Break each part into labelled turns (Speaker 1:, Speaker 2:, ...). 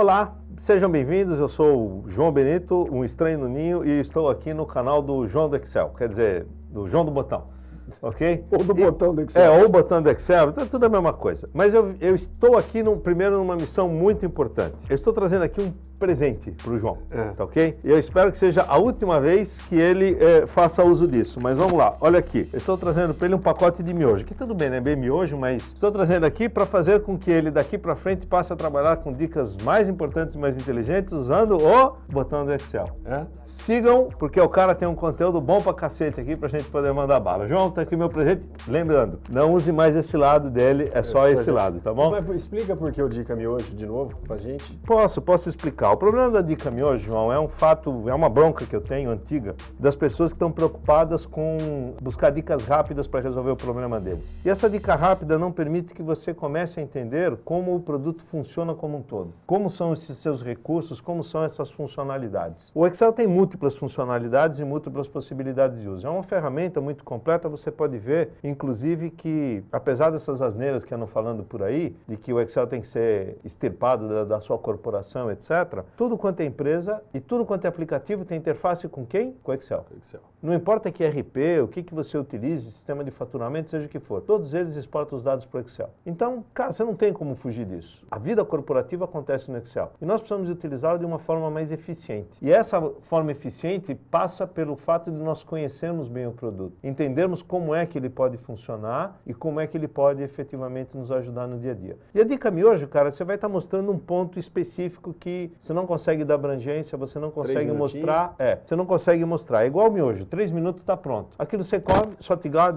Speaker 1: Olá, sejam bem-vindos. Eu sou o João Benito, um estranho no ninho, e estou aqui no canal do João do Excel, quer dizer, do João do Botão. Ok?
Speaker 2: Ou do
Speaker 1: E-
Speaker 2: botão do Excel.
Speaker 1: É, ou o botão do Excel, é tudo a mesma coisa. Mas eu, eu estou aqui, num, primeiro, numa missão muito importante. Eu estou trazendo aqui um presente para o João,
Speaker 2: É.
Speaker 1: tá ok? E eu espero que seja a última vez que ele eh, faça uso disso. Mas vamos lá, olha aqui. Eu estou trazendo para ele um pacote de miojo, que tudo bem, né? Bem miojo, mas estou trazendo aqui para fazer com que ele daqui para frente passe a trabalhar com dicas mais importantes e mais inteligentes usando o botão do Excel.
Speaker 2: É?
Speaker 1: Sigam, porque o cara tem um conteúdo bom pra cacete aqui pra gente poder mandar bala. João, tá aqui meu presente. Lembrando, não use mais esse lado dele, é só esse lado, tá bom?
Speaker 2: Mas explica por que o Dica Miojo de novo pra gente.
Speaker 1: Posso, posso explicar. O problema da dica miojo, João, é um fato, é uma bronca que eu tenho antiga das pessoas que estão preocupadas com buscar dicas rápidas para resolver o problema deles. E essa dica rápida não permite que você comece a entender como o produto funciona como um todo. Como são esses seus recursos, como são essas funcionalidades. O Excel tem múltiplas funcionalidades e múltiplas possibilidades de uso. É uma ferramenta muito completa, você pode ver, inclusive, que apesar dessas asneiras que andam falando por aí, de que o Excel tem que ser extirpado da, da sua corporação, etc., tudo quanto é empresa e tudo quanto é aplicativo tem interface com quem? Com o Excel.
Speaker 2: Excel.
Speaker 1: Não importa que RP, o que, que você utilize, sistema de faturamento, seja o que for, todos eles exportam os dados para o Excel. Então, cara, você não tem como fugir disso. A vida corporativa acontece no Excel. E nós precisamos utilizá-lo de uma forma mais eficiente. E essa forma eficiente passa pelo fato de nós conhecermos bem o produto, entendermos como é que ele pode funcionar e como é que ele pode efetivamente nos ajudar no dia a dia. E a dica miojo, cara, você vai estar mostrando um ponto específico que você não consegue dar abrangência, você não consegue mostrar é, você não consegue mostrar. É igual o miojo, três minutos está pronto. Aquilo você come, só te dá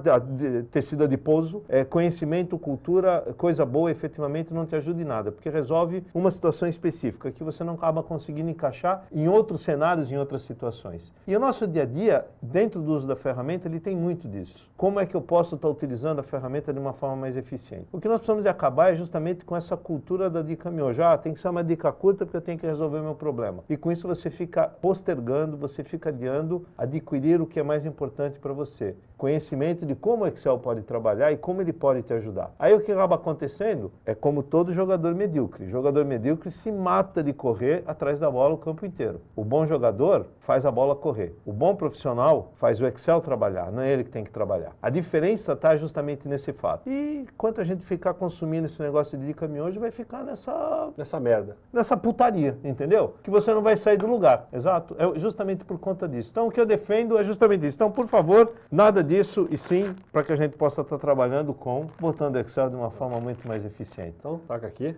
Speaker 1: tecido adiposo, é, conhecimento, cultura, coisa boa, efetivamente não te ajuda em nada, porque resolve uma situação específica que você não acaba conseguindo encaixar em outros cenários, em outras situações. E o nosso dia a dia, dentro do uso da ferramenta, ele tem muito disso. Como é que eu posso estar utilizando a ferramenta de uma forma mais eficiente? O que nós precisamos de acabar é justamente com essa cultura da dica miojo. Ah, tem que ser uma dica curta porque eu tenho que resolver meu problema. E com isso você fica postergando, você fica adiando adquirir o que é mais importante para você. Conhecimento de como o Excel pode trabalhar e como ele pode te ajudar. Aí o que acaba acontecendo é como todo jogador medíocre. Jogador medíocre se mata de correr atrás da bola o campo inteiro. O bom jogador faz a bola correr. O bom profissional faz o Excel trabalhar, não é ele que tem que trabalhar. A diferença está justamente nesse fato. E enquanto a gente ficar consumindo esse negócio de dica miojo, vai ficar nessa
Speaker 2: Nessa merda.
Speaker 1: nessa putaria, entendeu? Que você não vai sair do lugar. Exato. É justamente por conta disso. Então, o que eu defendo é justamente isso. Então, por favor, nada disso e sim para que a gente possa estar trabalhando com botando Excel de uma forma muito mais eficiente.
Speaker 2: Então, taca aqui.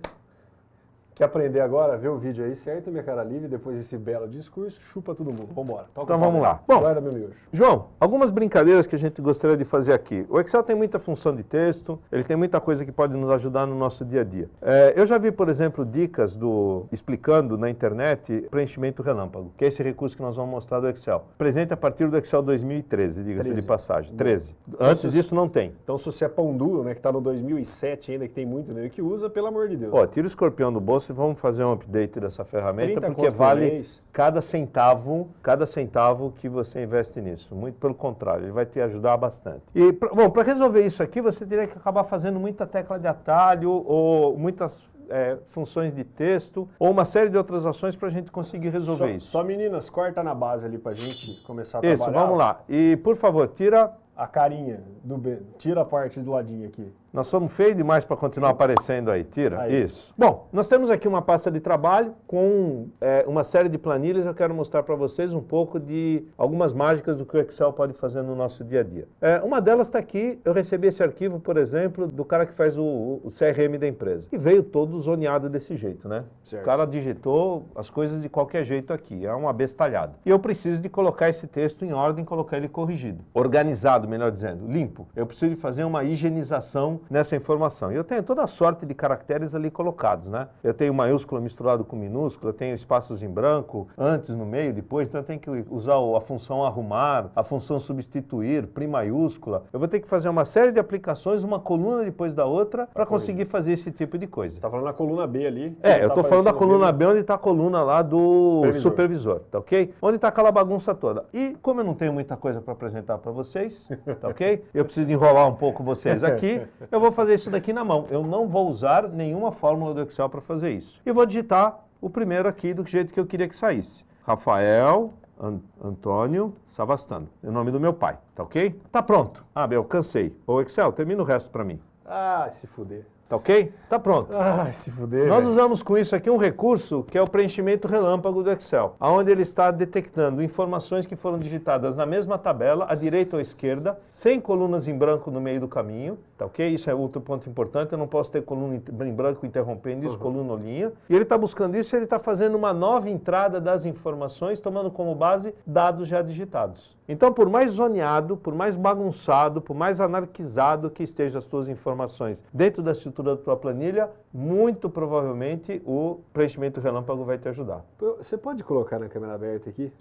Speaker 2: Quer aprender agora? Vê o vídeo aí, certo? Minha cara livre, depois desse belo discurso, chupa todo mundo. Vambora. Toca
Speaker 1: Então vamos lá. Bom,
Speaker 2: Guarda meu miojo.
Speaker 1: João, algumas brincadeiras que a gente gostaria de fazer aqui. O Excel tem muita função de texto, ele tem muita coisa que pode nos ajudar no nosso dia a dia. É, eu já vi, por exemplo, dicas do explicando na internet preenchimento relâmpago, que é esse recurso que nós vamos mostrar do Excel. Presente a partir do Excel 2013, diga-se de
Speaker 2: 13.
Speaker 1: passagem. 13. Antes disso não tem.
Speaker 2: Então, se você é pão duro, né, que tá no 2007 ainda, que tem muito nele que usa, pelo amor de Deus.
Speaker 1: Ó, tira o escorpião do bolso e vamos fazer um update dessa ferramenta,
Speaker 2: 30
Speaker 1: porque vale cada centavo, cada centavo que você investe nisso. Muito pelo contrário, ele vai te ajudar bastante. E, bom, para resolver isso aqui, você teria que acabar fazendo muita tecla de atalho ou muitas é, funções de texto ou uma série de outras ações para a gente conseguir resolver
Speaker 2: só,
Speaker 1: isso.
Speaker 2: Só meninas, corta na base ali pra gente começar a
Speaker 1: Isso,
Speaker 2: trabalhar.
Speaker 1: vamos lá. E, por favor, tira...
Speaker 2: A carinha do B. Tira a parte do ladinho aqui.
Speaker 1: Nós somos feios demais para continuar aparecendo aí. Tira.
Speaker 2: Aí.
Speaker 1: Isso. Bom, nós temos aqui uma pasta de trabalho com é, uma série de planilhas. Eu quero mostrar para vocês um pouco de algumas mágicas do que o Excel pode fazer no nosso dia a dia. É, uma delas está aqui. Eu recebi esse arquivo, por exemplo, do cara que faz o, o CRM da empresa. E veio todo zoneado desse jeito, né?
Speaker 2: Certo.
Speaker 1: O cara digitou as coisas de qualquer jeito aqui. É uma bestalhada. E eu preciso de colocar esse texto em ordem, colocar ele corrigido. Organizado, melhor dizendo. Limpo. Eu preciso de fazer uma higienização nessa informação. E eu tenho toda a sorte de caracteres ali colocados, né? Eu tenho maiúsculo misturado com minúsculo, eu tenho espaços em branco, antes, no meio, depois, então eu tenho que usar a função arrumar, a função substituir, prim maiúscula. Eu vou ter que fazer uma série de aplicações, uma coluna depois da outra, para conseguir fazer esse tipo de coisa.
Speaker 2: Você tá falando na coluna B ali.
Speaker 1: É,
Speaker 2: Tá
Speaker 1: eu tô falando da coluna. B, onde está a coluna lá do supervisor.
Speaker 2: Supervisor.
Speaker 1: tá ok? Onde está aquela bagunça toda. E como eu não tenho muita coisa para apresentar para vocês, tá ok? Eu preciso enrolar um pouco vocês aqui, eu vou fazer isso daqui na mão. Eu não vou usar nenhuma fórmula do Excel para fazer isso. E vou digitar o primeiro aqui do jeito que eu queria que saísse. Rafael An Antônio Savastano, é o nome do meu pai, tá ok? Tá pronto. Ah, eu cansei. Ô Excel, termina o resto para mim.
Speaker 2: Ah, se fuder.
Speaker 1: Tá ok? Tá pronto.
Speaker 2: Ah, se fuder.
Speaker 1: Nós usamos com isso aqui um recurso que é o preenchimento relâmpago do Excel, onde ele está detectando informações que foram digitadas na mesma tabela, à direita ou à esquerda, sem colunas em branco no meio do caminho, tá ok? Isso é outro ponto importante, eu não posso ter coluna em branco interrompendo isso, uhum. coluna ou linha. E ele está buscando isso e ele está fazendo uma nova entrada das informações, tomando como base dados já digitados. Então, por mais zoneado, por mais bagunçado, por mais anarquizado que estejam as suas informações dentro da estrutura da tua planilha, muito provavelmente o preenchimento relâmpago vai te ajudar.
Speaker 2: Você pode colocar na câmera aberta aqui?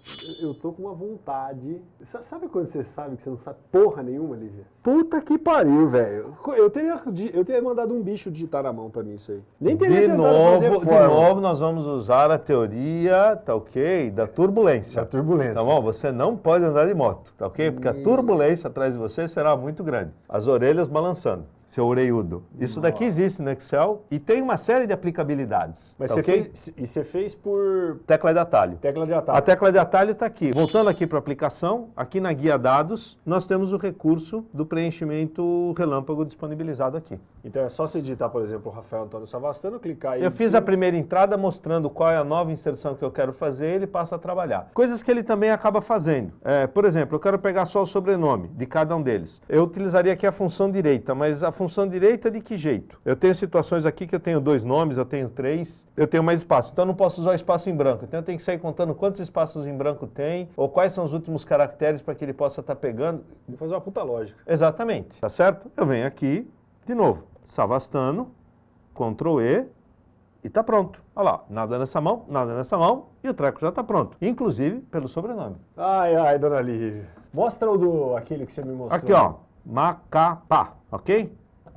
Speaker 2: Eu tô com uma vontade. Sabe quando você sabe que você não sabe porra nenhuma, Lívia? Puta que pariu, velho. Eu teria, eu teria mandado um bicho digitar na mão pra mim isso aí.
Speaker 1: Nem teria de novo, De novo, nós vamos usar a teoria, tá ok? Da turbulência.
Speaker 2: Da turbulência.
Speaker 1: Tá bom? Você não pode andar de moto, tá ok? Porque a turbulência atrás de você será muito grande. As orelhas balançando seu oreiudo. Isso daqui existe no Excel e tem uma série de aplicabilidades.
Speaker 2: Mas tá você okay? fez, e você fez por...
Speaker 1: Tecla de atalho.
Speaker 2: Tecla de atalho.
Speaker 1: A tecla de atalho está aqui. Voltando aqui para a aplicação, aqui na guia dados, nós temos o recurso do preenchimento relâmpago disponibilizado aqui.
Speaker 2: Então é só você digitar, por exemplo, o Rafael Antônio Savastano, clicar aí...
Speaker 1: Eu fiz a primeira entrada mostrando qual é a nova inserção que eu quero fazer ele passa a trabalhar. Coisas que ele também acaba fazendo. É, por exemplo, eu quero pegar só o sobrenome de cada um deles. Eu utilizaria aqui a função direita, mas a função direita de que jeito? Eu tenho situações aqui que eu tenho dois nomes, eu tenho três, eu tenho mais espaço. Então eu não posso usar o espaço em branco. Então eu tenho que sair contando quantos espaços em branco tem, ou quais são os últimos caracteres para que ele possa estar tá pegando.
Speaker 2: Vou fazer uma puta lógica.
Speaker 1: Exatamente, tá certo? Eu venho aqui, de novo, Savastano, Ctrl E, e tá pronto. Olha lá, nada nessa mão, nada nessa mão, e o treco já está pronto. Inclusive pelo sobrenome.
Speaker 2: Ai, ai, dona Lívia. Mostra o do aquele que você me mostrou.
Speaker 1: Aqui, ó. Macapá, ok?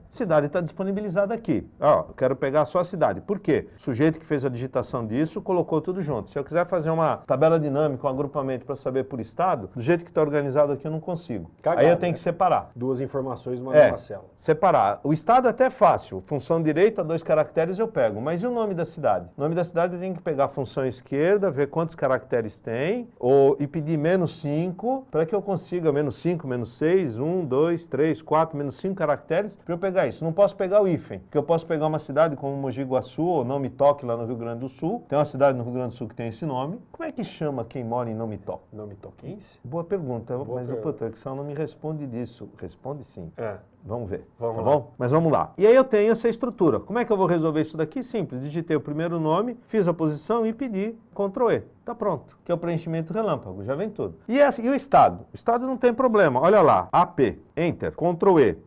Speaker 1: Cidade está disponibilizada aqui. Ó, eu quero pegar só a cidade. Por quê? O sujeito que fez a digitação disso colocou tudo junto. Se eu quiser fazer uma tabela dinâmica, um agrupamento para saber por estado, do jeito que está organizado aqui eu não consigo. Cagado, Aí eu tenho né? que separar.
Speaker 2: Duas informações numa
Speaker 1: é, célula. Separar. O estado é até fácil. Função direita, dois caracteres eu pego. Mas e o nome da cidade? O nome da cidade eu tenho que pegar a função esquerda, ver quantos caracteres tem, ou, e pedir menos 5, para que eu consiga menos 5, menos 6, 1, 2, 3, 4, menos 5 caracteres, para eu pegar pegar isso. Não posso pegar o hífen, porque eu posso pegar uma cidade como Mogi Guaçu ou Não Me Toque lá no Rio Grande do Sul. Tem uma cidade no Rio Grande do Sul que tem esse nome. Como é que chama quem mora em Não Me Toque?
Speaker 2: Não Me Toquense?
Speaker 1: Boa pergunta, Boa mas pergunta. o Excel não me responde disso. Responde sim.
Speaker 2: É.
Speaker 1: Vamos ver.
Speaker 2: Vamos
Speaker 1: tá
Speaker 2: lá.
Speaker 1: bom? Mas vamos lá. E aí eu tenho essa estrutura. Como é que eu vou resolver isso daqui? Simples. Digitei o primeiro nome, fiz a posição e pedi Ctrl E. Tá pronto. Que é o preenchimento relâmpago. Já vem tudo. E, essa, e o estado? O estado não tem problema. Olha lá. AP. Enter. Ctrl E.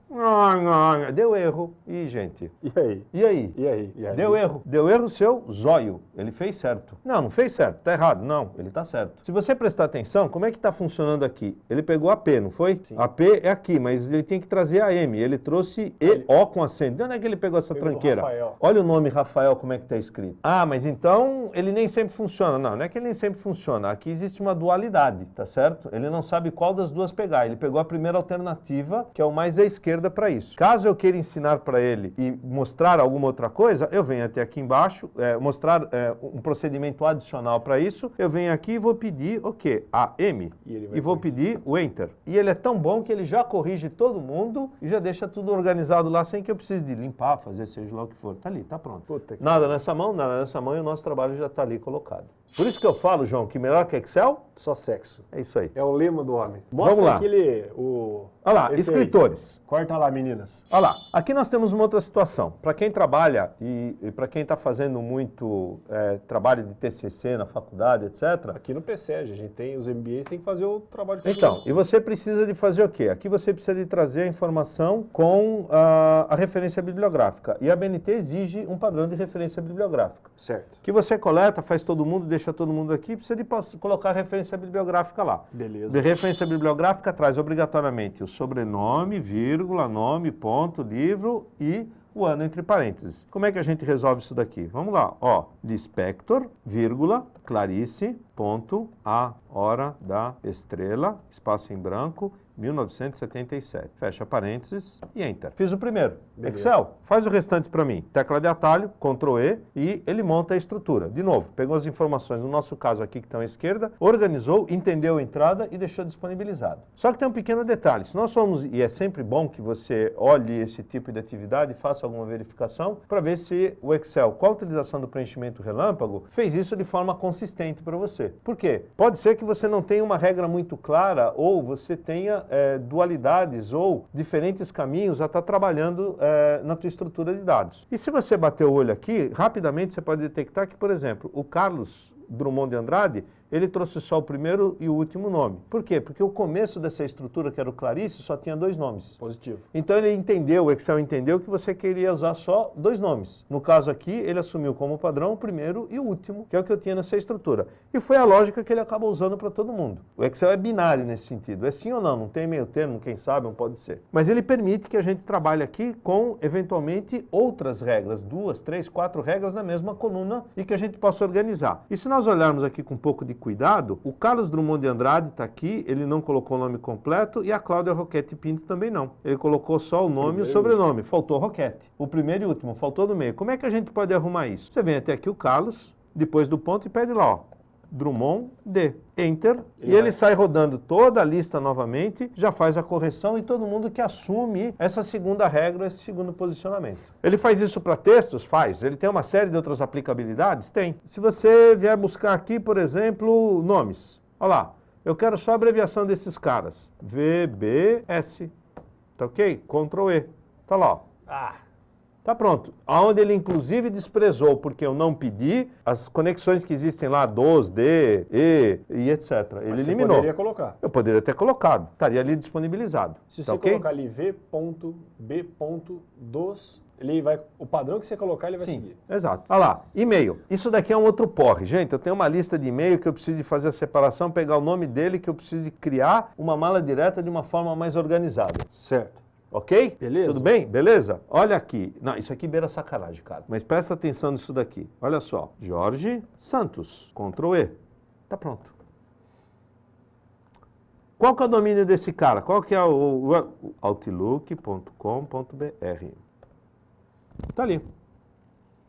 Speaker 1: Deu erro. E, gente?
Speaker 2: E aí?
Speaker 1: E aí?
Speaker 2: E aí? E aí?
Speaker 1: Deu erro. Deu erro seu zóio. Ele fez certo. Não, não fez certo. Tá errado. Não, ele tá certo. Se você prestar atenção, como é que tá funcionando aqui? Ele pegou AP, não foi?
Speaker 2: Sim.
Speaker 1: AP é aqui, mas ele tem que trazer AM. Ele trouxe E, O com acento. De onde é que ele pegou essa pegou tranqueira?
Speaker 2: Rafael.
Speaker 1: Olha o nome Rafael, como é que tá escrito. Ah, mas então ele nem sempre funciona. Não, não é que ele nem sempre funciona. Aqui existe uma dualidade, tá certo? Ele não sabe qual das duas pegar. Ele pegou a primeira alternativa, que é o mais à esquerda para isso. Caso eu queira ensinar para ele e mostrar alguma outra coisa, eu venho até aqui embaixo, é, mostrar é, um procedimento adicional para isso, eu venho aqui e vou pedir o quê? A M. E, e vou pedir o Enter. E ele é tão bom que ele já corrige todo mundo e já deixa tudo organizado lá sem que eu precise de limpar, fazer seja lá o que for. Tá ali, tá pronto. Nada nessa mão, nada nessa mão e o nosso trabalho já está ali colocado. Por isso que eu falo, João, que melhor que Excel?
Speaker 2: Só sexo.
Speaker 1: É isso aí.
Speaker 2: É o lema do homem. Mostra
Speaker 1: Vamos lá.
Speaker 2: aquele... O...
Speaker 1: Olha lá, escritores.
Speaker 2: Aí. Corta lá, meninas.
Speaker 1: Olha lá, aqui nós temos uma outra situação. Para quem trabalha e, e para quem está fazendo muito é, trabalho de TCC na faculdade, etc.
Speaker 2: Aqui no PCEG, a gente tem os MBAs, tem que fazer o trabalho de
Speaker 1: Então, e você precisa de fazer o quê? Aqui você precisa de trazer a informação com a, a referência bibliográfica. E a BNT exige um padrão de referência bibliográfica.
Speaker 2: Certo.
Speaker 1: Que você coleta, faz todo mundo, deixa todo mundo aqui, precisa de colocar a referência bibliográfica lá.
Speaker 2: Beleza.
Speaker 1: De referência bibliográfica traz obrigatoriamente o sobrenome, vírgula, nome, ponto, livro e o ano entre parênteses. Como é que a gente resolve isso daqui? Vamos lá, ó, lispector, vírgula, clarice, ponto, a hora da estrela, espaço em branco, 1977. Fecha parênteses e Enter. Fiz o primeiro. Beleza. Excel, faz o restante para mim. Tecla de atalho, Ctrl E e ele monta a estrutura. De novo, pegou as informações, no nosso caso aqui que estão à esquerda, organizou, entendeu a entrada e deixou disponibilizado. Só que tem um pequeno detalhe. Se nós somos, e é sempre bom que você olhe esse tipo de atividade faça alguma verificação para ver se o Excel, com a utilização do preenchimento relâmpago, fez isso de forma consistente para você. Por quê? Pode ser que você não tenha uma regra muito clara ou você tenha é, dualidades ou diferentes caminhos a estar tá trabalhando é, na tua estrutura de dados. E se você bater o olho aqui, rapidamente você pode detectar que, por exemplo, o Carlos Drummond de Andrade, ele trouxe só o primeiro e o último nome. Por quê? Porque o começo dessa estrutura, que era o Clarice, só tinha dois nomes.
Speaker 2: Positivo.
Speaker 1: Então ele entendeu, o Excel entendeu que você queria usar só dois nomes. No caso aqui, ele assumiu como padrão o primeiro e o último, que é o que eu tinha nessa estrutura. E foi a lógica que ele acaba usando para todo mundo. O Excel é binário nesse sentido. É sim ou não, não tem meio termo, quem sabe, não pode ser. Mas ele permite que a gente trabalhe aqui com, eventualmente, outras regras, duas, três, quatro regras na mesma coluna e que a gente possa organizar. E se nós olharmos aqui com um pouco de cuidado, o Carlos Drummond de Andrade está aqui, ele não colocou o nome completo e a Cláudia Roquete Pinto também não. Ele colocou só o nome e o sobrenome, faltou Roquete. O primeiro e último, faltou no meio. Como é que a gente pode arrumar isso? Você vem até aqui o Carlos, depois do ponto e pede lá, ó, Drummond D. Enter, ele e ele sai rodando toda a lista novamente, já faz a correção e todo mundo que assume essa segunda regra, esse segundo posicionamento. Ele faz isso para textos? Faz. Ele tem uma série de outras aplicabilidades? Tem. Se você vier buscar aqui, por exemplo, nomes. Olha lá, eu quero só a abreviação desses caras. VBS. Tá ok? Ctrl E. Tá lá, ó. Ah. Tá pronto. Aonde ele inclusive desprezou, porque eu não pedi, as conexões que existem lá, dos, de, e, e etc. Ele Mas eliminou.
Speaker 2: Poderia colocar.
Speaker 1: Eu poderia ter colocado. Estaria ali disponibilizado.
Speaker 2: Se tá você okay? colocar ali v.b.dos, ele vai, o padrão que você colocar, ele vai
Speaker 1: Sim,
Speaker 2: seguir.
Speaker 1: Exato. Olha lá, e-mail. Isso daqui é um outro porre. Gente, eu tenho uma lista de e-mail que eu preciso de fazer a separação, pegar o nome dele, que eu preciso de criar uma mala direta de uma forma mais organizada.
Speaker 2: Certo.
Speaker 1: Ok?
Speaker 2: Beleza.
Speaker 1: Tudo bem? Beleza? Olha aqui. Não, isso aqui beira sacanagem, cara. Mas presta atenção nisso daqui. Olha só. Jorge Santos. Ctrl E. Tá pronto. Qual que é o domínio desse cara? Qual que é o, o outlook.com.br? Tá ali.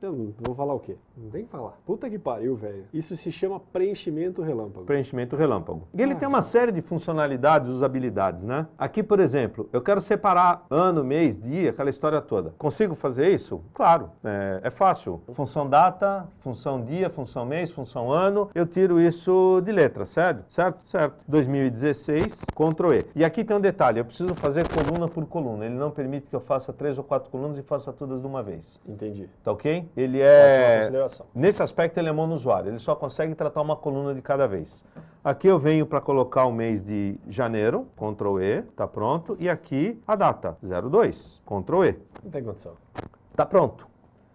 Speaker 2: Eu vou falar o quê? Não tem que falar. Puta que pariu, velho. Isso se chama preenchimento relâmpago.
Speaker 1: Preenchimento relâmpago. E ele ah. tem uma série de funcionalidades, usabilidades, né? Aqui, por exemplo, eu quero separar ano, mês, dia, aquela história toda. Consigo fazer isso? Claro, é, é fácil. Função data, função dia, função mês, função ano. Eu tiro isso de letra, certo? Certo? Certo. 2016, Ctrl E. E aqui tem um detalhe, eu preciso fazer coluna por coluna. Ele não permite que eu faça três ou quatro colunas e faça todas de uma vez.
Speaker 2: Entendi.
Speaker 1: Tá ok? Ele é... Nesse aspecto ele é monousuário, ele só consegue tratar uma coluna de cada vez. Aqui eu venho para colocar o mês de janeiro, Ctrl E, tá pronto. E aqui a data, 02, Ctrl E.
Speaker 2: Não tem condição.
Speaker 1: Tá pronto.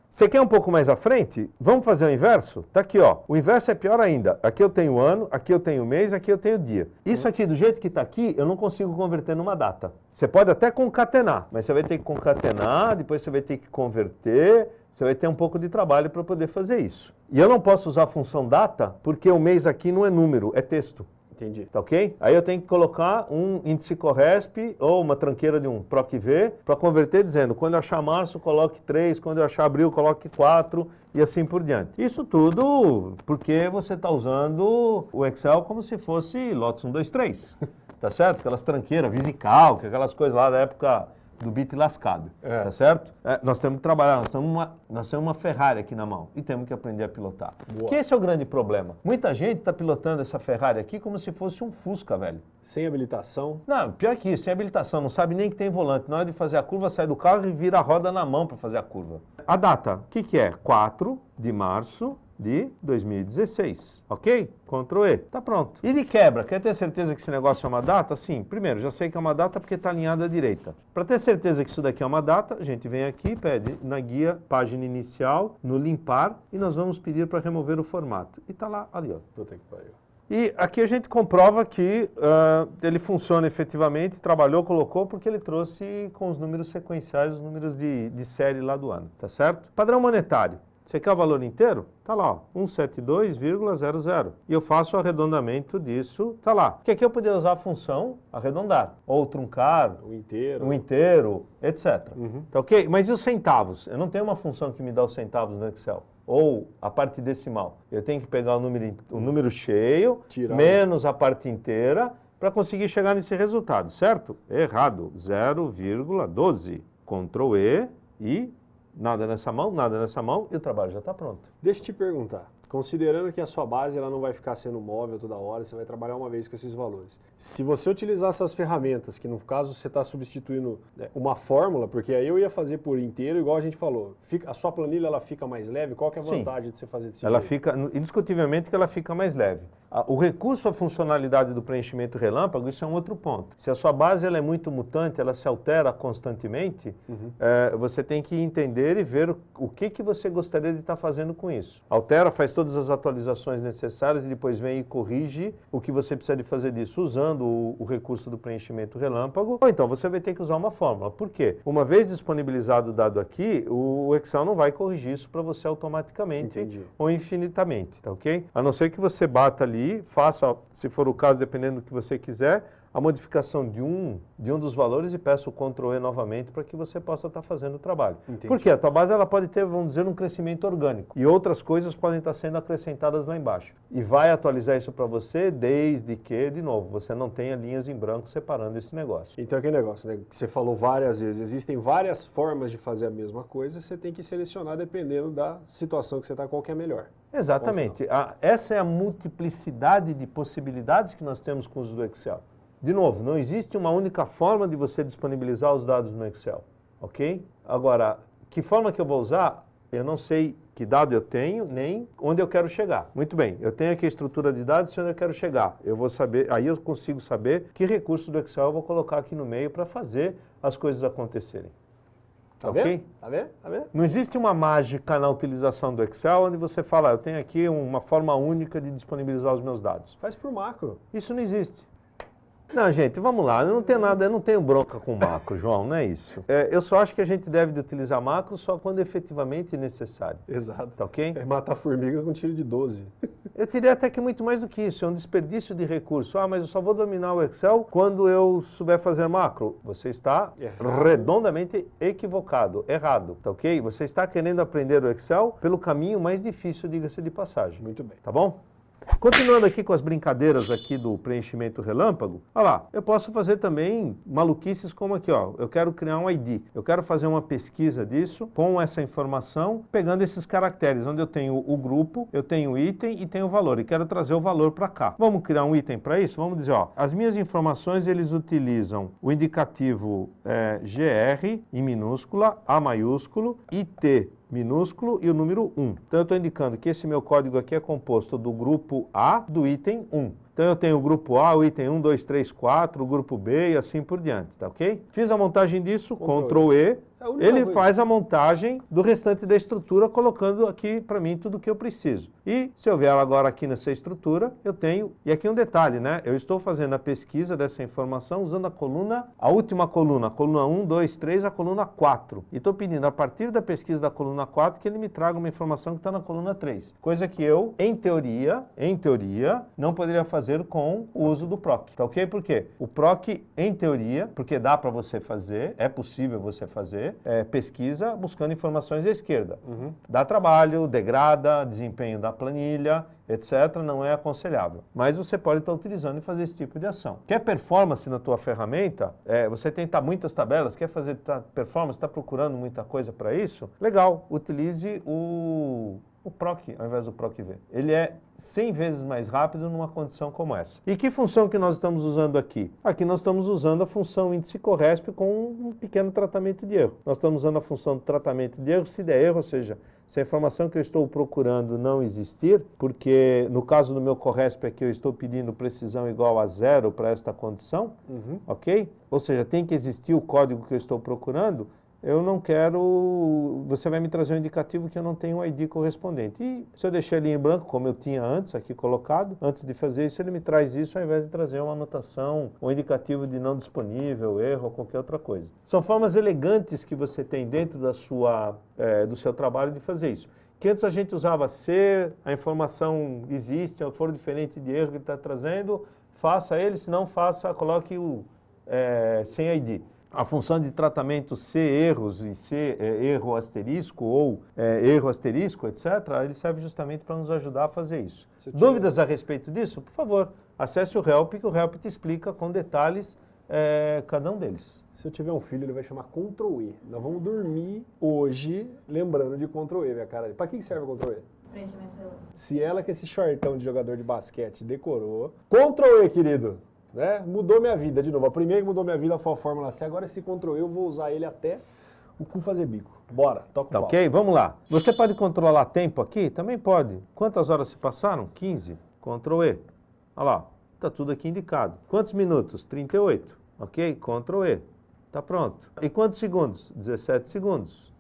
Speaker 1: Você quer um pouco mais à frente? Vamos fazer o inverso? Tá aqui, ó. O inverso é pior ainda. Aqui eu tenho ano, aqui eu tenho mês, aqui eu tenho dia. Isso aqui, do jeito que está aqui, eu não consigo converter numa data. Você pode até concatenar, mas você vai ter que concatenar, depois você vai ter que converter, você vai ter um pouco de trabalho para poder fazer isso. E eu não posso usar a função data, porque o mês aqui não é número, é texto.
Speaker 2: Entendi.
Speaker 1: Tá ok? Aí eu tenho que colocar um índice Corresp ou uma tranqueira de um PROC-V para converter dizendo, quando eu achar março, coloque 3, quando eu achar abril, coloque 4 e assim por diante. Isso tudo porque você está usando o Excel como se fosse Lotus 1, 2, 3. tá certo? Aquelas tranqueiras, Visical, aquelas coisas lá da época do bit lascado, é. tá certo? É, nós temos que trabalhar, nós temos, uma, nós temos uma Ferrari aqui na mão e temos que aprender a pilotar. Boa. Que esse é o grande problema. Muita gente está pilotando essa Ferrari aqui como se fosse um Fusca, velho.
Speaker 2: Sem habilitação?
Speaker 1: Não, pior que isso, sem habilitação, não sabe nem que tem volante. Na hora de fazer a curva, sai do carro e vira a roda na mão para fazer a curva. A data, o que, que é? 4 de março de 2016, ok? Ctrl E, tá pronto. E de quebra, quer ter certeza que esse negócio é uma data? Sim, primeiro, já sei que é uma data porque está alinhada à direita. Para ter certeza que isso daqui é uma data, a gente vem aqui, pede na guia, página inicial, no limpar, e nós vamos pedir para remover o formato. E tá lá, ali, ó.
Speaker 2: Puta que pariu.
Speaker 1: E aqui a gente comprova que uh, ele funciona efetivamente, trabalhou, colocou, porque ele trouxe com os números sequenciais, os números de, de série lá do ano, tá certo? Padrão monetário. Você quer o valor inteiro? Tá lá, 172,00. E eu faço o arredondamento disso, tá lá. Porque aqui eu poderia usar a função arredondar, ou truncar,
Speaker 2: o inteiro,
Speaker 1: o inteiro etc. Uhum. Tá ok? Mas e os centavos? Eu não tenho uma função que me dá os centavos no Excel. Ou a parte decimal. Eu tenho que pegar o número, o número cheio, Tirar. menos a parte inteira, para conseguir chegar nesse resultado, certo? Errado, 0,12. Ctrl E e nada nessa mão, nada nessa mão e o trabalho já está pronto.
Speaker 2: Deixa eu te perguntar, considerando que a sua base ela não vai ficar sendo móvel toda hora, você vai trabalhar uma vez com esses valores. Se você utilizar essas ferramentas, que no caso você está substituindo né, uma fórmula, porque aí eu ia fazer por inteiro, igual a gente falou, fica, a sua planilha ela fica mais leve, qual que é a vantagem Sim. de você fazer desse
Speaker 1: Ela
Speaker 2: jeito?
Speaker 1: fica, indiscutivelmente que ela fica mais leve. O recurso à funcionalidade do preenchimento relâmpago, isso é um outro ponto. Se a sua base ela é muito mutante, ela se altera constantemente, uhum. é, você tem que entender e ver o, o que, que você gostaria de estar fazendo com isso. Altera, faz todas as atualizações necessárias e depois vem e corrige o que você precisa de fazer disso usando o, o recurso do preenchimento relâmpago. Ou então você vai ter que usar uma fórmula. Por quê? Uma vez disponibilizado o dado aqui, o Excel não vai corrigir isso para você automaticamente Entendi. ou infinitamente, tá ok? A não ser que você bata ali ali, faça, se for o caso, dependendo do que você quiser, a modificação de um, de um dos valores e peço o Ctrl E novamente para que você possa estar fazendo o trabalho. Entendi. Porque a tua base ela pode ter, vamos dizer, um crescimento orgânico e outras coisas podem estar sendo acrescentadas lá embaixo. E vai atualizar isso para você desde que, de novo, você não tenha linhas em branco separando esse negócio.
Speaker 2: Então aquele negócio, né, que você falou várias vezes, existem várias formas de fazer a mesma coisa, você tem que selecionar dependendo da situação que você está, qual que é melhor.
Speaker 1: Exatamente. A, essa é a multiplicidade de possibilidades que nós temos com o uso do Excel. De novo, não existe uma única forma de você disponibilizar os dados no Excel, ok? Agora, que forma que eu vou usar? Eu não sei que dado eu tenho, nem onde eu quero chegar. Muito bem, eu tenho aqui a estrutura de dados e onde eu quero chegar. Eu vou saber, aí eu consigo saber que recurso do Excel eu vou colocar aqui no meio para fazer as coisas acontecerem.
Speaker 2: Tá okay? vendo? Tá vendo? Tá vendo?
Speaker 1: Não existe uma mágica na utilização do Excel onde você fala, eu tenho aqui uma forma única de disponibilizar os meus dados.
Speaker 2: Faz por macro.
Speaker 1: Isso não existe. Não, gente, vamos lá. Eu não tenho nada, eu não tenho bronca com macro, João, não é isso. É, eu só acho que a gente deve de utilizar macro só quando efetivamente necessário.
Speaker 2: Exato.
Speaker 1: Tá ok?
Speaker 2: É matar formiga com tiro de 12.
Speaker 1: Eu diria até que muito mais do que isso, é um desperdício de recurso. Ah, mas eu só vou dominar o Excel quando eu souber fazer macro. Você está errado. redondamente equivocado, errado, tá ok? Você está querendo aprender o Excel pelo caminho mais difícil, diga-se de passagem.
Speaker 2: Muito bem.
Speaker 1: Tá bom? Continuando aqui com as brincadeiras aqui do preenchimento relâmpago, olha lá, eu posso fazer também maluquices como aqui, ó, eu quero criar um ID, eu quero fazer uma pesquisa disso com essa informação, pegando esses caracteres, onde eu tenho o grupo, eu tenho o item e tenho o valor, e quero trazer o valor para cá. Vamos criar um item para isso? Vamos dizer, ó, as minhas informações, eles utilizam o indicativo é, GR em minúscula, A maiúsculo, IT minúsculo e o número 1. Então eu estou indicando que esse meu código aqui é composto do grupo A do item 1. Então eu tenho o grupo A, o item 1, 2, 3, 4, o grupo B e assim por diante, tá ok? Fiz a montagem disso, Ctrl E, é ele faz a montagem do restante da estrutura, colocando aqui para mim tudo o que eu preciso. E se eu vier agora aqui nessa estrutura, eu tenho, e aqui um detalhe, né? Eu estou fazendo a pesquisa dessa informação usando a coluna, a última coluna, a coluna 1, 2, 3, a coluna 4. E estou pedindo a partir da pesquisa da coluna 4 que ele me traga uma informação que está na coluna 3. Coisa que eu, em teoria, em teoria, não poderia fazer com o uso do PROC. Tá ok? Por quê? O PROC, em teoria, porque dá para você fazer, é possível você fazer, é, pesquisa buscando informações à esquerda. Uhum. Dá trabalho, degrada, desempenho da planilha, etc., não é aconselhável. Mas você pode estar utilizando e fazer esse tipo de ação. Quer performance na tua ferramenta? É, você tentar muitas tabelas, quer fazer tá, performance, está procurando muita coisa para isso? Legal, utilize o o PROC ao invés do PROC-V. Ele é 100 vezes mais rápido numa condição como essa. E que função que nós estamos usando aqui? Aqui nós estamos usando a função índice corresp com um pequeno tratamento de erro. Nós estamos usando a função de tratamento de erro se der erro, ou seja, se a informação que eu estou procurando não existir, porque no caso do meu corresp aqui eu estou pedindo precisão igual a zero para esta condição, uhum. ok? Ou seja, tem que existir o código que eu estou procurando, eu não quero, você vai me trazer um indicativo que eu não tenho um ID correspondente. E se eu deixar ele em branco, como eu tinha antes aqui colocado, antes de fazer isso, ele me traz isso ao invés de trazer uma anotação, um indicativo de não disponível, erro ou qualquer outra coisa. São formas elegantes que você tem dentro da sua, é, do seu trabalho de fazer isso. Que antes a gente usava se a informação existe, ou for diferente de erro que ele está trazendo, faça ele, se não faça, coloque o é, sem ID a função de tratamento C erros e C é, erro asterisco ou é, erro asterisco, etc., ele serve justamente para nos ajudar a fazer isso. Dúvidas a respeito disso? Por favor, acesse o Help, que o Help te explica com detalhes é, cada um deles.
Speaker 2: Se eu tiver um filho, ele vai chamar Ctrl E. Nós vamos dormir hoje lembrando de Ctrl E, minha cara. Para que serve o Ctrl E?
Speaker 3: Preenchimento
Speaker 2: Se ela que esse shortão de jogador de basquete decorou, Ctrl E, querido. Né? Mudou minha vida, de novo. A primeira que mudou minha vida foi a Fórmula C, agora esse Ctrl eu vou usar ele até o cu fazer bico. Bora, toca o
Speaker 1: Tá
Speaker 2: pau.
Speaker 1: ok? Vamos lá. Você pode controlar tempo aqui? Também pode. Quantas horas se passaram? 15. Ctrl E. Olha lá, tá tudo aqui indicado. Quantos minutos? 38. Ok? Ctrl E. Tá pronto. E quantos segundos? 17 segundos.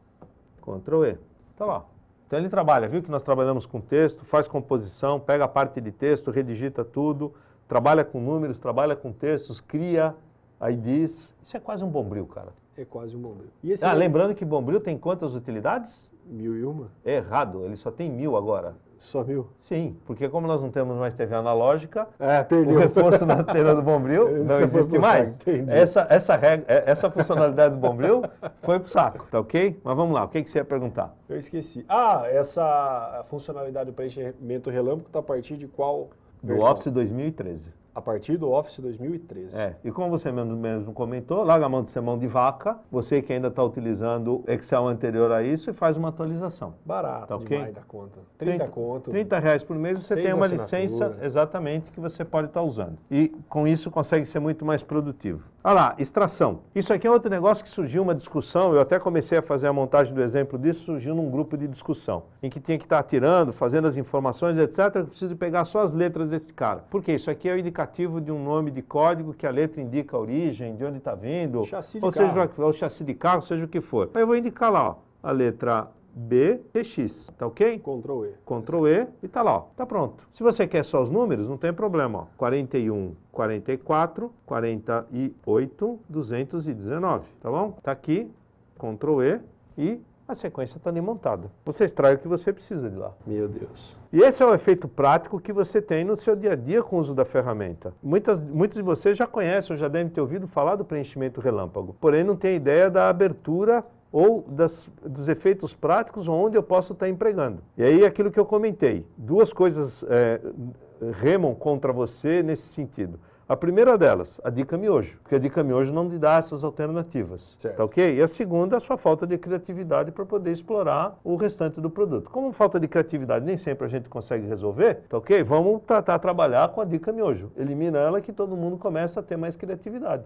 Speaker 1: Ctrl E. Tá lá. Então ele trabalha, viu que nós trabalhamos com texto, faz composição, pega a parte de texto, redigita tudo, trabalha com números, trabalha com textos, cria IDs. Isso é quase um bombril, cara.
Speaker 2: É quase um bombril.
Speaker 1: Ah,
Speaker 2: é
Speaker 1: lembrando que bombril tem quantas utilidades?
Speaker 2: mil e uma?
Speaker 1: É errado, ele só tem mil agora.
Speaker 2: Só mil?
Speaker 1: Sim, porque como nós não temos mais TV analógica,
Speaker 2: É,
Speaker 1: o reforço na antena do Bombril não
Speaker 2: foi
Speaker 1: existe mais.
Speaker 2: saco.
Speaker 1: Essa, essa, regra, é, essa funcionalidade do Bombril foi pro saco, tá ok? Mas vamos lá, o que, que você ia perguntar?
Speaker 2: Eu esqueci. Ah, essa funcionalidade do preenchimento relâmpago está a partir de qual
Speaker 1: Do? Office 2013.
Speaker 2: A partir do Office 2013.
Speaker 1: É, e como você mesmo, mesmo comentou, larga a mão de ser mão de vaca, você que ainda está utilizando Excel anterior a isso e faz uma atualização.
Speaker 2: Barato
Speaker 1: Tá ok?
Speaker 2: demais da conta. 30, conto.
Speaker 1: 30 reais por mês você tem uma
Speaker 2: assinatura.
Speaker 1: licença exatamente que você pode estar usando. E com isso consegue ser muito mais produtivo. Olha lá, extração. Isso aqui é outro negócio que surgiu uma discussão, eu até comecei a fazer a montagem do exemplo disso, surgiu num grupo de discussão, em que tinha que estar tirando, fazendo as informações, etc. Eu preciso pegar só as letras desse cara. Porque isso aqui é o indicativo de um nome de código que a letra indica a origem, de onde está vindo,
Speaker 2: Chassi
Speaker 1: ou seja,
Speaker 2: carro.
Speaker 1: o chassi de carro, seja o que for. Aí eu vou indicar lá, ó, a letra B, TX, tá ok?
Speaker 2: Ctrl E.
Speaker 1: Ctrl E e tá lá, ó, tá pronto. Se você quer só os números, não tem problema, ó. 41, 44, 48, 219, tá bom? Tá aqui, Ctrl E e a sequência está ali montada. Você extrai o que você precisa de lá.
Speaker 2: Meu Deus.
Speaker 1: E esse é o efeito prático que você tem no seu dia a dia com o uso da ferramenta. Muitas, muitos de vocês já conhecem ou já devem ter ouvido falar do preenchimento relâmpago, porém não tem ideia da abertura ou das, dos efeitos práticos onde eu posso estar empregando. E aí aquilo que eu comentei, duas coisas é, remam contra você nesse sentido. A primeira delas, a dica miojo, porque a dica miojo não te dá essas alternativas,
Speaker 2: Certo.
Speaker 1: tá ok? E a segunda, a sua falta de criatividade para poder explorar o restante do produto. Como falta de criatividade nem sempre a gente consegue resolver, tá ok? Vamos tratar, trabalhar com a dica miojo. Elimina ela que todo mundo começa a ter mais criatividade.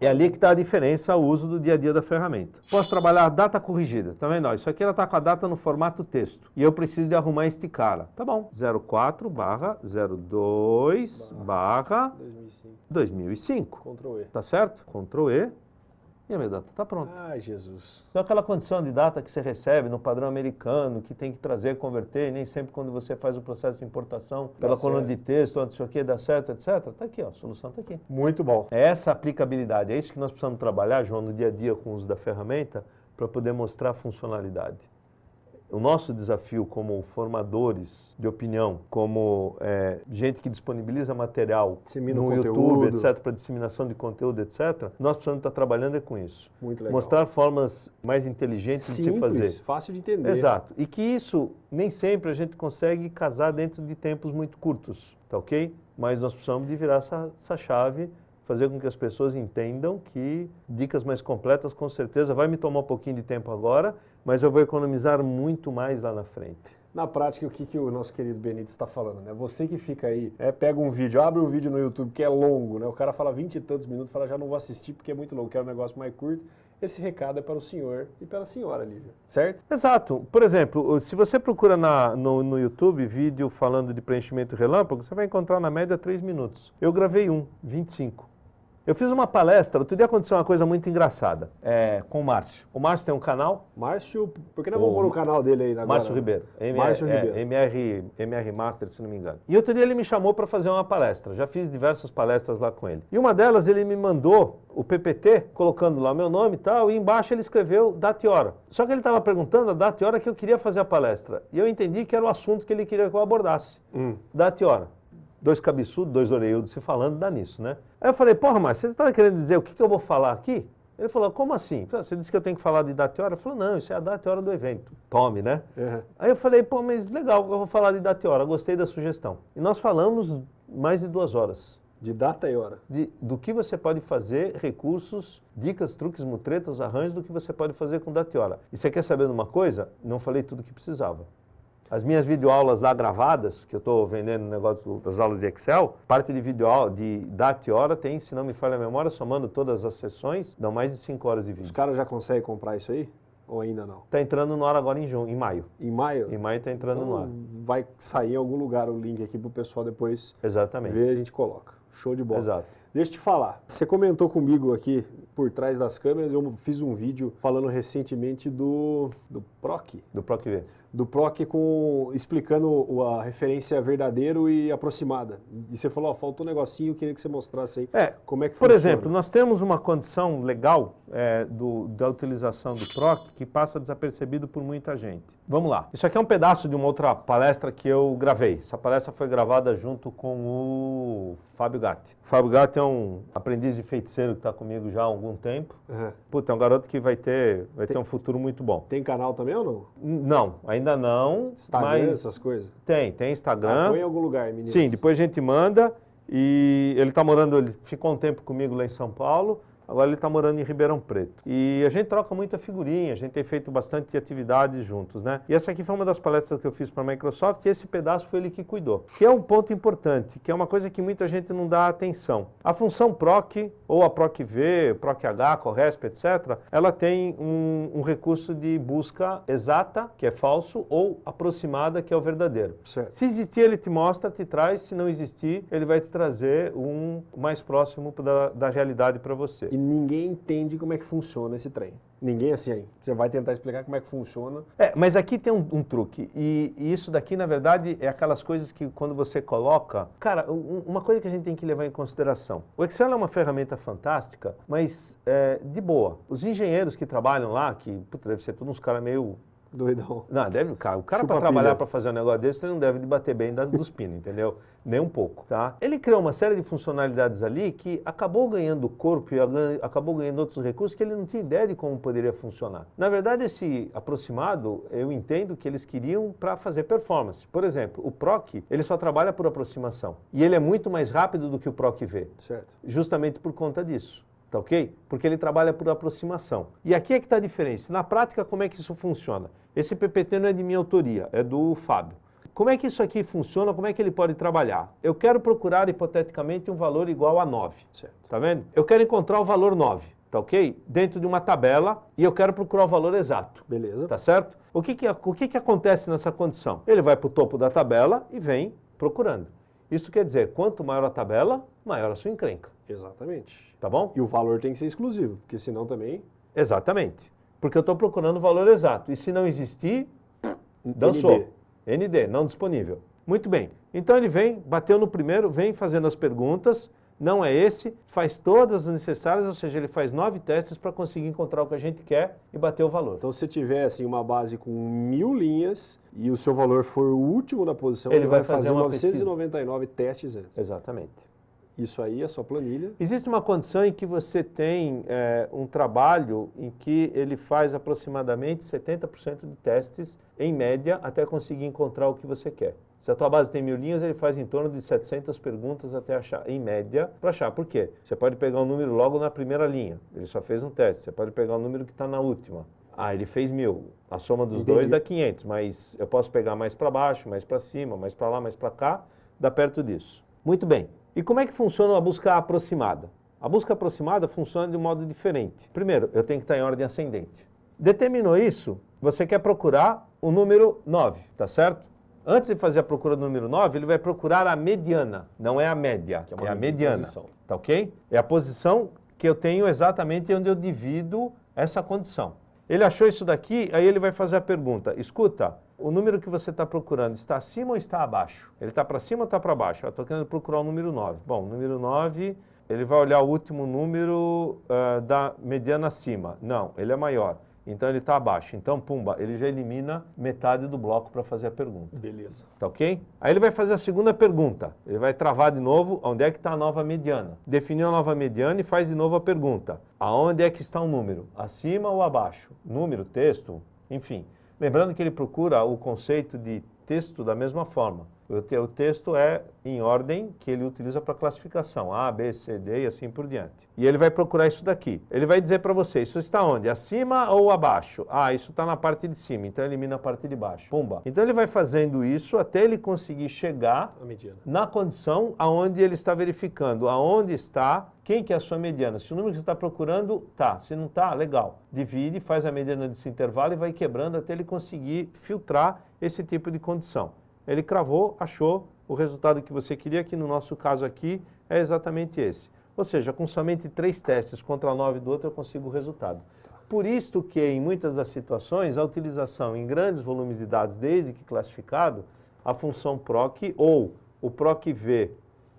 Speaker 1: É ali que está a diferença, o uso do dia a dia da ferramenta. Posso trabalhar a data corrigida, tá vendo? Ó, Isso aqui ela está com a data no formato texto. E eu preciso de arrumar este cara. Tá bom. 04 barra 02 barra
Speaker 2: 2005.
Speaker 1: 2005.
Speaker 2: Ctrl E.
Speaker 1: Tá certo? Ctrl E. E a minha data está pronta.
Speaker 2: Ai, Jesus.
Speaker 1: Então aquela condição de data que você recebe no padrão americano, que tem que trazer, converter, e nem sempre quando você faz o processo de importação pela
Speaker 2: Dá
Speaker 1: coluna
Speaker 2: certo.
Speaker 1: de texto, sei o que, dá certo, etc. Tá aqui, ó, a solução tá aqui.
Speaker 2: Muito bom.
Speaker 1: É essa aplicabilidade, é isso que nós precisamos trabalhar, João, no dia a dia com o uso da ferramenta, para poder mostrar a funcionalidade. O nosso desafio como formadores de opinião, como é, gente que disponibiliza material
Speaker 2: Dissemina
Speaker 1: no. YouTube, etc., para disseminação de conteúdo, etc., nós precisamos estar trabalhando é com isso.
Speaker 2: Muito legal.
Speaker 1: Mostrar formas mais inteligentes de se
Speaker 2: Simples,
Speaker 1: fazer.
Speaker 2: fácil de entender.
Speaker 1: Exato. E que isso nem sempre a gente consegue casar dentro de tempos muito curtos, tá ok? Mas nós precisamos de virar essa, essa chave, fazer com que as pessoas entendam que dicas mais completas, com certeza, vai me tomar um pouquinho de tempo agora, mas eu vou economizar muito mais lá na frente.
Speaker 2: Na prática, o que, que o nosso querido Benítez está falando, né? Você que fica aí, é, pega um vídeo, abre um vídeo no YouTube que é longo, né? O cara fala vinte e tantos minutos, fala, já não vou assistir porque é muito longo, quero um negócio mais curto. Esse recado é para o senhor e pela senhora, Lívia, certo?
Speaker 1: Exato. Por exemplo, se você procura na- no, no YouTube vídeo falando de preenchimento relâmpago, você vai encontrar na média 3 minutos. Eu gravei um, 25. Eu fiz uma palestra, outro dia aconteceu uma coisa muito engraçada é, com o Márcio. O Márcio tem um canal.
Speaker 2: Márcio, por que não vamos pôr o canal dele aí agora?
Speaker 1: Márcio Ribeiro. MR, Márcio é, Ribeiro. MR, MR Master, se não me engano. E outro dia ele me chamou para fazer uma palestra. Já fiz diversas palestras lá com ele. E uma delas ele me mandou o PPT, colocando lá meu nome e tal, e embaixo ele escreveu data e hora. Só que ele estava perguntando a data e hora que eu queria fazer a palestra. E eu entendi que era o assunto que ele queria que eu abordasse. Hum. Data e hora dois cabeçudos, dois orelhudos se falando, dá nisso, né? Aí eu falei, porra, mas você está querendo dizer o que, que eu vou falar aqui? Ele falou, como assim? Você disse que eu tenho que falar de data e hora? Eu falei, não, isso é a data e hora do evento. Tome, né? Uhum. Aí eu falei, pô, mas legal, eu vou falar de data e hora, gostei da sugestão. E nós falamos mais de duas horas.
Speaker 2: De data e hora?
Speaker 1: De, do que você pode fazer, recursos, dicas, truques, mutretas, arranjos, do que você pode fazer com data e hora. E você quer saber de uma coisa? Não falei tudo o que precisava. As minhas videoaulas lá gravadas, que eu estou vendendo no negócio das aulas de Excel, parte de videoaula de data e hora tem, se não me falha a memória, somando todas as sessões, dão mais de 5 horas de vídeo.
Speaker 2: Os caras já conseguem comprar isso aí? Ou ainda não?
Speaker 1: Está entrando no ar agora em junho, em maio.
Speaker 2: Em maio?
Speaker 1: Em maio está entrando então, no ar.
Speaker 2: Vai sair em algum lugar o link aqui para o pessoal depois
Speaker 1: Exatamente.
Speaker 2: ver, a gente coloca. Show de bola.
Speaker 1: Exato.
Speaker 2: Deixa eu te falar, você comentou comigo aqui por trás das câmeras, eu fiz um vídeo falando recentemente do, do PROC.
Speaker 1: Do PROC V
Speaker 2: do PROC com, explicando a referência verdadeiro e aproximada. E você falou, ó, faltou um negocinho, queria que você mostrasse aí
Speaker 1: é, como é que Por funciona. exemplo, nós temos uma condição legal é, do, da utilização do PROC que passa desapercebido por muita gente. Vamos lá. Isso aqui é um pedaço de uma outra palestra que eu gravei. Essa palestra foi gravada junto com o Fábio Gatti. O Fábio Gatti é um aprendiz de feiticeiro que está comigo já há algum tempo. Uhum. Puta, é um garoto que vai ter, vai ter um futuro muito bom.
Speaker 2: Tem canal também ou não?
Speaker 1: Não, ainda não.
Speaker 2: Instagram, mas essas coisas?
Speaker 1: Tem, tem Instagram. Ah,
Speaker 2: em algum lugar, meninas.
Speaker 1: Sim, depois a gente manda. E ele está morando, ele ficou um tempo comigo lá em São Paulo. Agora ele está morando em Ribeirão Preto. E a gente troca muita figurinha, a gente tem feito bastante atividades juntos, né? E essa aqui foi uma das palestras que eu fiz para a Microsoft e esse pedaço foi ele que cuidou. Que é um ponto importante, que é uma coisa que muita gente não dá atenção. A função PROC, ou a PROC-V, PROC-H, CORRESP, etc., ela tem um, um, recurso de busca exata, que é falso, ou aproximada, que é o verdadeiro. Certo. Se existir, ele te mostra, te traz. Se não existir, ele vai te trazer um mais próximo da, da realidade para você
Speaker 2: e ninguém entende como é que funciona esse trem. Ninguém assim aí. Você vai tentar explicar como é que funciona.
Speaker 1: É, mas aqui tem um, um truque. E, e, isso daqui, na verdade, é aquelas coisas que quando você coloca... Cara, um, uma coisa que a gente tem que levar em consideração. O Excel é uma ferramenta fantástica, mas é, de boa. Os engenheiros que trabalham lá, que puta, deve ser todos uns caras meio
Speaker 2: Doidão.
Speaker 1: Não, deve, cara, o cara para trabalhar para fazer um negócio desse, ele não deve debater bem das, dos pinos, entendeu? Nem um pouco, tá? Ele criou uma série de funcionalidades ali que acabou ganhando corpo e acabou ganhando outros recursos que ele não tinha ideia de como poderia funcionar. Na verdade, esse aproximado, eu entendo que eles queriam para fazer performance. Por exemplo, o PROC, ele só trabalha por aproximação. E ele é muito mais rápido do que o PROC-V.
Speaker 2: Certo.
Speaker 1: Justamente por conta disso. Tá ok? Porque ele trabalha por aproximação. E aqui é que está a diferença. Na prática, como é que isso funciona? Esse PPT não é de minha autoria, é do Fábio. Como é que isso aqui funciona? Como é que ele pode trabalhar? Eu quero procurar, hipoteticamente, um valor igual a 9. Certo. Tá vendo? Eu quero encontrar o valor 9, tá ok? Dentro de uma tabela e eu quero procurar o valor exato.
Speaker 2: Beleza.
Speaker 1: Tá certo? O que, que, o que, que acontece nessa condição? Ele vai para o topo da tabela e vem procurando. Isso quer dizer, quanto maior a tabela, maior a sua encrenca.
Speaker 2: Exatamente.
Speaker 1: Tá bom?
Speaker 2: E o valor tem que ser exclusivo, porque senão também...
Speaker 1: Exatamente. Porque eu estou procurando o valor exato. E se não existir, dançou. ND. ND, não disponível. Muito bem. Então ele vem, bateu no primeiro, vem fazendo as perguntas, não é esse, faz todas as necessárias, ou seja, ele faz nove testes para conseguir encontrar o que a gente quer e bater o valor.
Speaker 2: Então se você tiver assim, uma base com mil linhas e o seu valor for o último na posição,
Speaker 1: ele, ele vai, vai fazer, fazer
Speaker 2: 999 pesquisa. testes antes.
Speaker 1: Exatamente.
Speaker 2: Isso aí é sua planilha.
Speaker 1: Existe uma condição em que você tem é, um trabalho em que ele faz aproximadamente 70% de testes, em média, até conseguir encontrar o que você quer. Se a tua base tem mil linhas, ele faz em torno de 700 perguntas até achar, em média, para achar. Por quê? Você pode pegar um número logo na primeira linha, ele só fez um teste. Você pode pegar um número que está na última. Ah, ele fez mil. A soma dos Entendi. dois dá 500, mas eu posso pegar mais para baixo, mais para cima, mais para lá, mais para cá, dá perto disso. Muito bem. E como é que funciona a busca aproximada? A busca aproximada funciona de um modo diferente. Primeiro, eu tenho que estar em ordem ascendente. Determinou isso, você quer procurar o número 9, tá certo? Antes de fazer a procura do número 9, ele vai procurar a mediana, não é a média, é, é, a mediana. Posição. Tá ok? É a posição que eu tenho exatamente onde eu divido essa condição. Ele achou isso daqui, aí ele vai fazer a pergunta, escuta, o número que você está procurando está acima ou está abaixo? Ele está para cima ou está para baixo? Eu estou querendo procurar o número 9. Bom, o número 9, ele vai olhar o último número uh, da mediana acima. Não, ele é maior. Então ele está abaixo. Então, pumba, ele já elimina metade do bloco para fazer a pergunta.
Speaker 2: Beleza.
Speaker 1: Tá ok? Aí ele vai fazer a segunda pergunta. Ele vai travar de novo onde é que está a nova mediana. Definiu a nova mediana e faz de novo a pergunta. Aonde é que está o número? Acima ou abaixo? Número, texto, enfim. Lembrando que ele procura o conceito de texto da mesma forma. O texto é em ordem que ele utiliza para classificação, A, B, C, D e assim por diante. E ele vai procurar isso daqui. Ele vai dizer para você, isso está onde? Acima ou abaixo? Ah, isso está na parte de cima, então elimina a parte de baixo. Pumba. Então ele vai fazendo isso até ele conseguir chegar na condição aonde ele está verificando, aonde está, quem que é a sua mediana. Se o número que você está procurando, tá. Se não tá, legal. Divide, faz a mediana desse intervalo e vai quebrando até ele conseguir filtrar esse tipo de condição. Ele cravou, achou o resultado que você queria, que no nosso caso aqui é exatamente esse. Ou seja, com somente três testes contra nove do outro eu consigo o resultado. Por isto que em muitas das situações a utilização em grandes volumes de dados, desde que classificado, a função proc ou o proc-v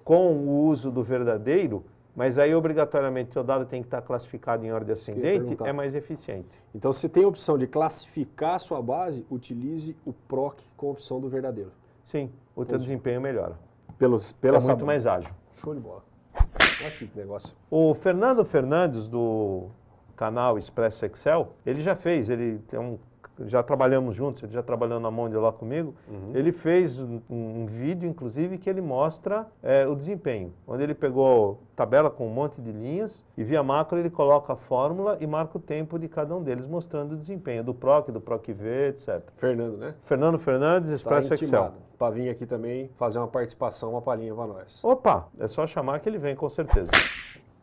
Speaker 1: com o uso do verdadeiro mas aí obrigatoriamente o dado tem que estar classificado em ordem ascendente, é mais eficiente.
Speaker 2: Então se tem a opção de classificar a sua base, utilize o PROC com a opção do verdadeiro.
Speaker 1: Sim, o teu desempenho melhora.
Speaker 2: Pelos, pela
Speaker 1: é muito mais ágil.
Speaker 2: Show de bola. Olha aqui que negócio.
Speaker 1: O Fernando Fernandes, do canal Expresso Excel, ele já fez, ele tem um já trabalhamos juntos, ele já trabalhou na mão de lá comigo, uhum. ele fez um, um, vídeo, inclusive, que ele mostra é, o desempenho, onde ele pegou tabela com um monte de linhas e via macro ele coloca a fórmula e marca o tempo de cada um deles, mostrando o desempenho do PROC, do PROC-V, etc.
Speaker 2: Fernando, né?
Speaker 1: Fernando Fernandes, Expresso tá Excel.
Speaker 2: Para vir aqui também fazer uma participação, uma palhinha para nós.
Speaker 1: Opa, é só chamar que ele vem com certeza.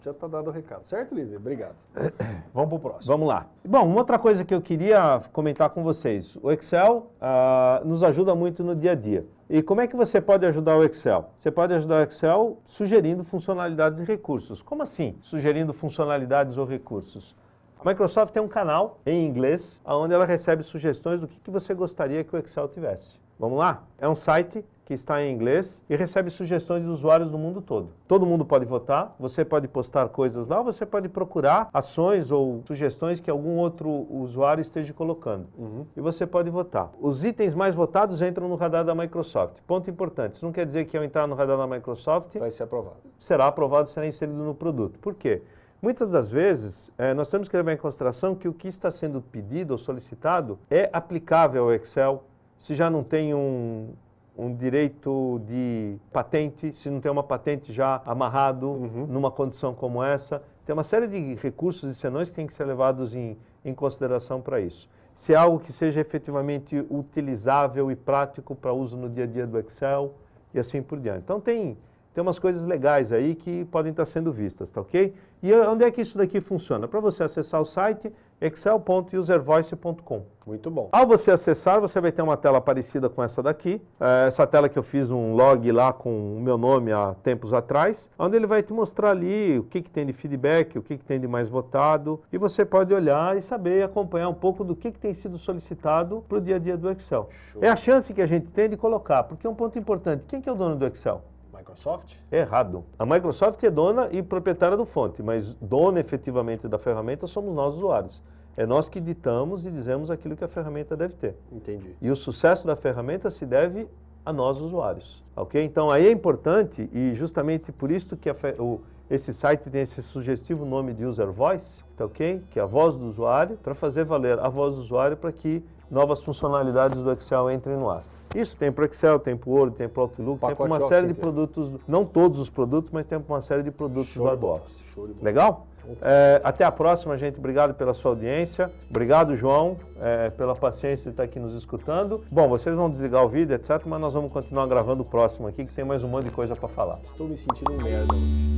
Speaker 2: Já está dado o recado, certo, Lívia? Obrigado. Vamos para o próximo.
Speaker 1: Vamos lá. Bom, uma outra coisa que eu queria comentar com vocês. O Excel uh, nos ajuda muito no dia a dia. E como é que você pode ajudar o Excel? Você pode ajudar o Excel sugerindo funcionalidades e recursos. Como assim, sugerindo funcionalidades ou recursos? A Microsoft tem um canal em inglês, onde ela recebe sugestões do que, que você gostaria que o Excel tivesse. Vamos lá? É um site que está em inglês e recebe sugestões de usuários do mundo todo. Todo mundo pode votar, você pode postar coisas lá, você pode procurar ações ou sugestões que algum outro usuário esteja colocando. Uhum. E você pode votar. Os itens mais votados entram no radar da Microsoft. Ponto importante, isso não quer dizer que ao entrar no radar da Microsoft...
Speaker 2: Vai ser aprovado.
Speaker 1: Será aprovado, será inserido no produto. Por quê? Muitas das vezes, é, nós temos que levar em consideração que o que está sendo pedido ou solicitado é aplicável ao Excel, se já não tem um, um direito de patente, se não tem uma patente já amarrado uhum. numa condição como essa. Tem uma série de recursos e senões que têm que ser levados em, em consideração para isso. Se é algo que seja efetivamente utilizável e prático para uso no dia a dia do Excel e assim por diante. Então tem, tem umas coisas legais aí que podem estar sendo vistas, tá ok? E onde é que isso daqui funciona? Para você acessar o site excel.uservoice.com.
Speaker 2: Muito bom.
Speaker 1: Ao você acessar, você vai ter uma tela parecida com essa daqui. É, essa tela que eu fiz um log lá com o meu nome há tempos atrás, onde ele vai te mostrar ali o que, que tem de feedback, o que, que tem de mais votado, e você pode olhar e saber acompanhar um pouco do que, que tem sido solicitado para o dia a dia do Excel. Show. É a chance que a gente tem de colocar, porque é um ponto importante. Quem que é o dono do Excel?
Speaker 2: Microsoft?
Speaker 1: Errado. A Microsoft é dona e proprietária do fonte, mas dona efetivamente da ferramenta somos nós usuários. É nós que ditamos e dizemos aquilo que a ferramenta deve ter.
Speaker 2: Entendi.
Speaker 1: E o sucesso da ferramenta se deve a nós usuários, ok? Então aí é importante e justamente por isso que o, esse site tem esse sugestivo nome de User Voice, tá ok? Que é a voz do usuário, para fazer valer a voz do usuário para que novas funcionalidades do Excel entrem no ar. Isso tem para Excel, tem para o Word, tem para o Outlook, tem para uma série de produtos, não todos os produtos, mas tem para uma série de produtos Show do LibreOffice. Legal? É, até a próxima, gente. Obrigado pela sua audiência. Obrigado, João, é, pela paciência de estar aqui nos escutando. Bom, vocês vão desligar o vídeo, etc., mas nós vamos continuar gravando o próximo aqui, que tem mais um monte de coisa para falar.
Speaker 2: Estou me sentindo um merda hoje.